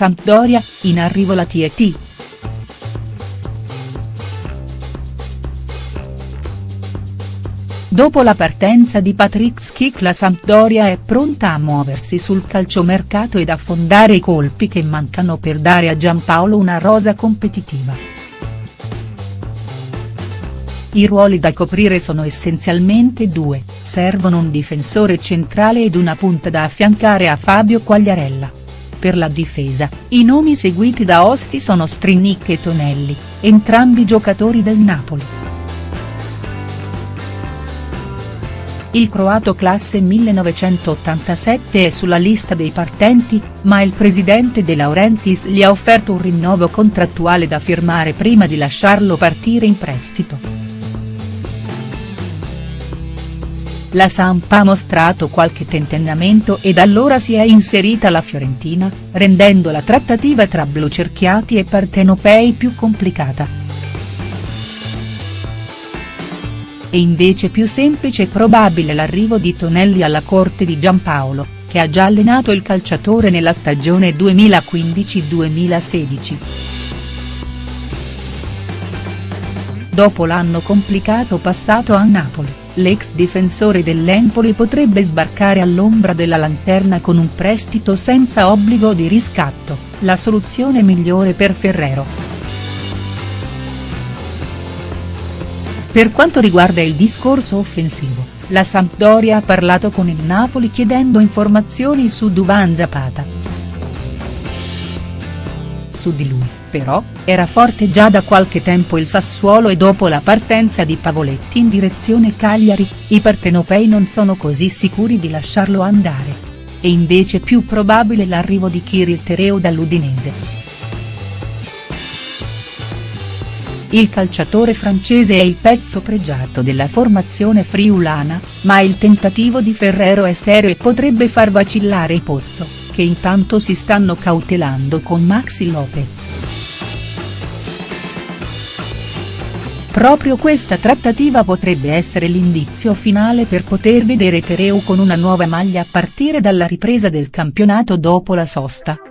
Sampdoria, in arrivo la TET. Dopo la partenza di Patrick Schick la Sampdoria è pronta a muoversi sul calciomercato ed affondare i colpi che mancano per dare a Giampaolo una rosa competitiva. I ruoli da coprire sono essenzialmente due, servono un difensore centrale ed una punta da affiancare a Fabio Quagliarella. Per la difesa, i nomi seguiti da Osti sono Strinic e Tonelli, entrambi giocatori del Napoli. Il croato classe 1987 è sulla lista dei partenti, ma il presidente De Laurentiis gli ha offerto un rinnovo contrattuale da firmare prima di lasciarlo partire in prestito. La Samp ha mostrato qualche tentennamento ed allora si è inserita la Fiorentina, rendendo la trattativa tra blucerchiati e partenopei più complicata. È invece più semplice e probabile l'arrivo di Tonelli alla corte di Giampaolo, che ha già allenato il calciatore nella stagione 2015-2016. Dopo l'anno complicato passato a Napoli, l'ex difensore dell'Empoli potrebbe sbarcare all'ombra della lanterna con un prestito senza obbligo di riscatto, la soluzione migliore per Ferrero. Per quanto riguarda il discorso offensivo, la Sampdoria ha parlato con il Napoli chiedendo informazioni su Duvan Zapata. Su di lui, però, era forte già da qualche tempo il Sassuolo e dopo la partenza di Pavoletti in direzione Cagliari, i partenopei non sono così sicuri di lasciarlo andare. È invece più probabile l'arrivo di Kirill Tereo dall'Udinese. Il calciatore francese è il pezzo pregiato della formazione friulana, ma il tentativo di Ferrero è serio e potrebbe far vacillare il Pozzo, che intanto si stanno cautelando con Maxi Lopez. Proprio questa trattativa potrebbe essere l'indizio finale per poter vedere Tereu con una nuova maglia a partire dalla ripresa del campionato dopo la sosta.